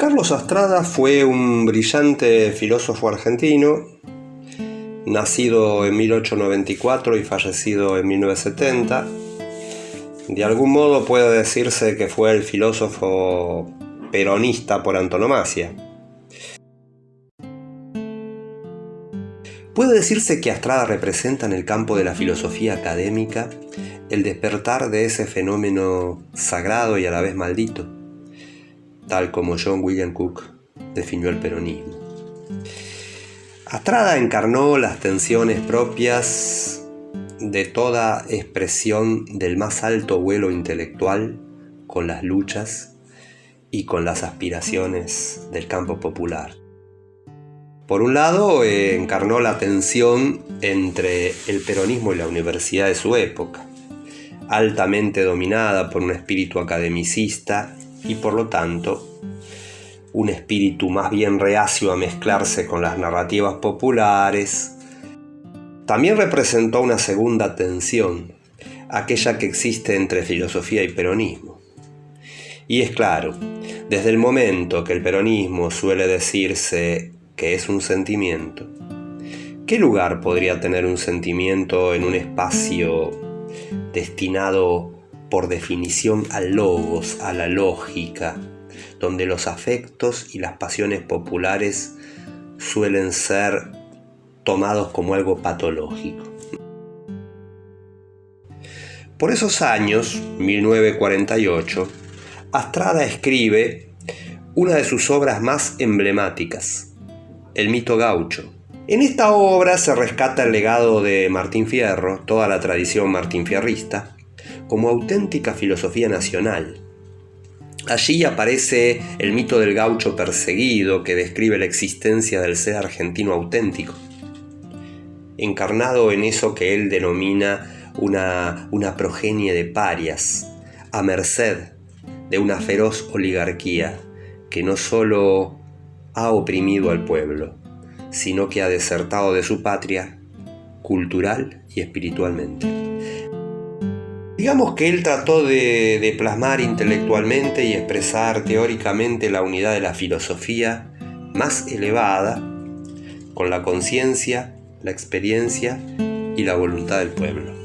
Carlos Astrada fue un brillante filósofo argentino, nacido en 1894 y fallecido en 1970. De algún modo puede decirse que fue el filósofo peronista por antonomasia. Puede decirse que Astrada representa en el campo de la filosofía académica el despertar de ese fenómeno sagrado y a la vez maldito, tal como John William Cook definió el peronismo. Astrada encarnó las tensiones propias de toda expresión del más alto vuelo intelectual con las luchas y con las aspiraciones del campo popular. Por un lado, eh, encarnó la tensión entre el peronismo y la universidad de su época, altamente dominada por un espíritu academicista y por lo tanto un espíritu más bien reacio a mezclarse con las narrativas populares. También representó una segunda tensión, aquella que existe entre filosofía y peronismo. Y es claro, desde el momento que el peronismo suele decirse que es un sentimiento. ¿Qué lugar podría tener un sentimiento en un espacio destinado por definición al logos, a la lógica, donde los afectos y las pasiones populares suelen ser tomados como algo patológico? Por esos años, 1948, Astrada escribe una de sus obras más emblemáticas, el mito gaucho. En esta obra se rescata el legado de Martín Fierro, toda la tradición martinfierrista, como auténtica filosofía nacional. Allí aparece el mito del gaucho perseguido que describe la existencia del ser argentino auténtico, encarnado en eso que él denomina una, una progenie de parias, a merced de una feroz oligarquía que no solo ha oprimido al pueblo, sino que ha desertado de su patria cultural y espiritualmente. Digamos que él trató de, plasmar intelectualmente y expresar teóricamente la unidad de la filosofía más elevada con la conciencia, la experiencia y la voluntad del pueblo.